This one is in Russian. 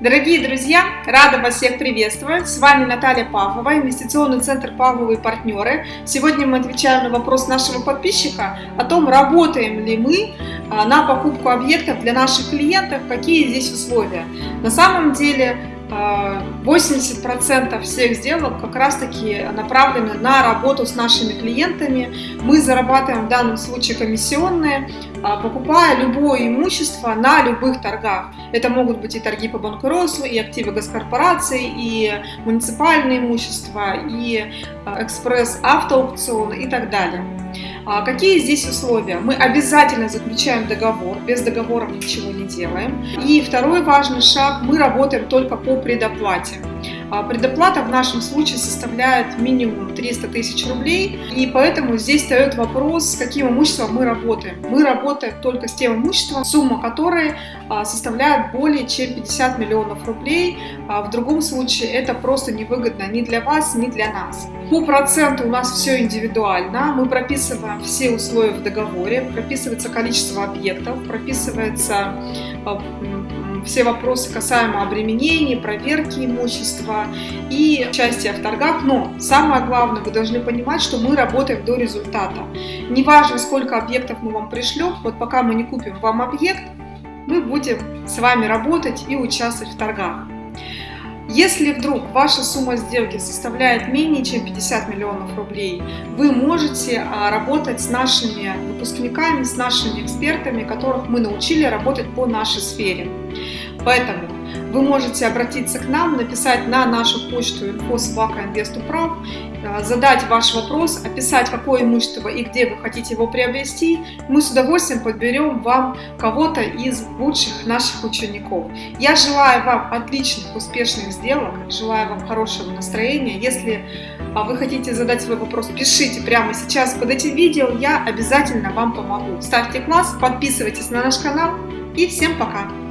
Дорогие друзья, рада вас всех приветствовать. С вами Наталья Павлова, инвестиционный центр Павловы и партнеры. Сегодня мы отвечаем на вопрос нашего подписчика о том, работаем ли мы а, на покупку объектов для наших клиентов, какие здесь условия. На самом деле 80% всех сделок как раз таки направлены на работу с нашими клиентами. Мы зарабатываем в данном случае комиссионные, а, покупая любое имущество на любых торгах. Это могут быть и торги по банкротству, и активы госкорпораций, и муниципальное имущество, и а, экспресс-автоаукционы и так далее. А какие здесь условия? Мы обязательно заключаем договор, без договора ничего не делаем. И второй важный шаг, мы работаем только по предоплате. А предоплата в нашем случае составляет минимум 300 тысяч рублей, и поэтому здесь встает вопрос, с каким имуществом мы работаем. Мы работаем только с тем имуществом, сумма которой а, составляет более чем 50 миллионов рублей. В другом случае это просто невыгодно ни для вас, ни для нас. По проценту у нас все индивидуально. Мы прописываем все условия в договоре, прописывается количество объектов, прописывается все вопросы касаемо обременений, проверки имущества и участия в торгах. Но самое главное, вы должны понимать, что мы работаем до результата. Неважно, сколько объектов мы вам пришлем, вот пока мы не купим вам объект, мы будем с вами работать и участвовать в торгах. Если вдруг ваша сумма сделки составляет менее чем 50 миллионов рублей, вы можете а, работать с нашими выпускниками, с нашими экспертами, которых мы научили работать по нашей сфере. Поэтому вы можете обратиться к нам, написать на нашу почту info.собака.инвеступрав, э, задать ваш вопрос, описать, какое имущество и где вы хотите его приобрести. Мы с удовольствием подберем вам кого-то из лучших наших учеников. Я желаю вам отличных, успешных сделок, желаю вам хорошего настроения. Если а, вы хотите задать свой вопрос, пишите прямо сейчас под этим видео, я обязательно вам помогу. Ставьте класс, подписывайтесь на наш канал и всем пока!